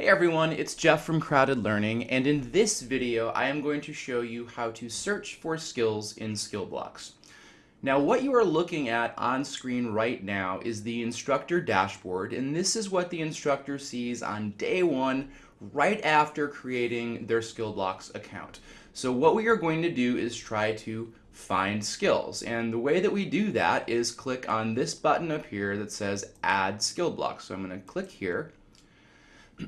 Hey everyone, it's Jeff from Crowded Learning, and in this video I am going to show you how to search for skills in Skillblocks. Now what you are looking at on screen right now is the instructor dashboard, and this is what the instructor sees on day one right after creating their Skillblocks account. So what we are going to do is try to find skills, and the way that we do that is click on this button up here that says add Skillblocks. So I'm going to click here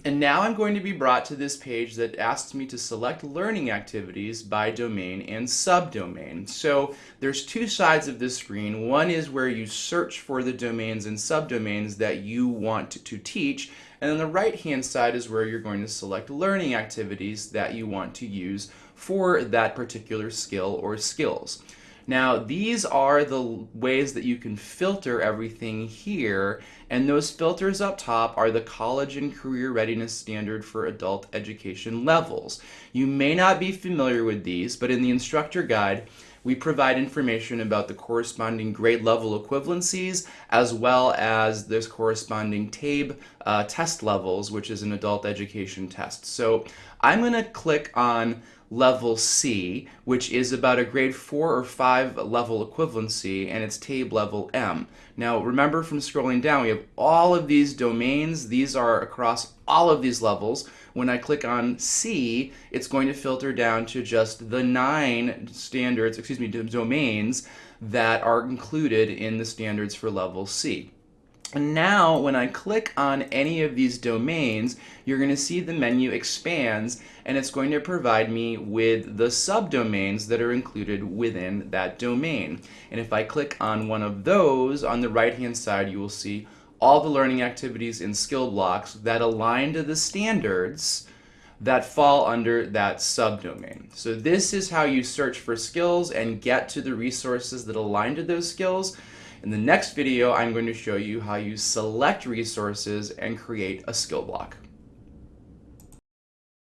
and now I'm going to be brought to this page that asks me to select learning activities by domain and subdomain. So there's two sides of this screen. One is where you search for the domains and subdomains that you want to teach. And then the right hand side is where you're going to select learning activities that you want to use for that particular skill or skills. Now, these are the ways that you can filter everything here, and those filters up top are the College and Career Readiness Standard for Adult Education levels. You may not be familiar with these, but in the instructor guide, we provide information about the corresponding grade level equivalencies as well as this corresponding TABE uh, test levels, which is an adult education test. So I'm going to click on level C, which is about a grade 4 or 5 level equivalency, and it's TABE level M. Now remember from scrolling down, we have all of these domains. These are across all of these levels. When I click on C, it's going to filter down to just the nine standards, excuse me, domains that are included in the standards for level C. And now when I click on any of these domains, you're going to see the menu expands and it's going to provide me with the subdomains that are included within that domain. And if I click on one of those, on the right hand side you will see all the learning activities and skill blocks that align to the standards that fall under that subdomain. So this is how you search for skills and get to the resources that align to those skills. In the next video, I'm going to show you how you select resources and create a skill block.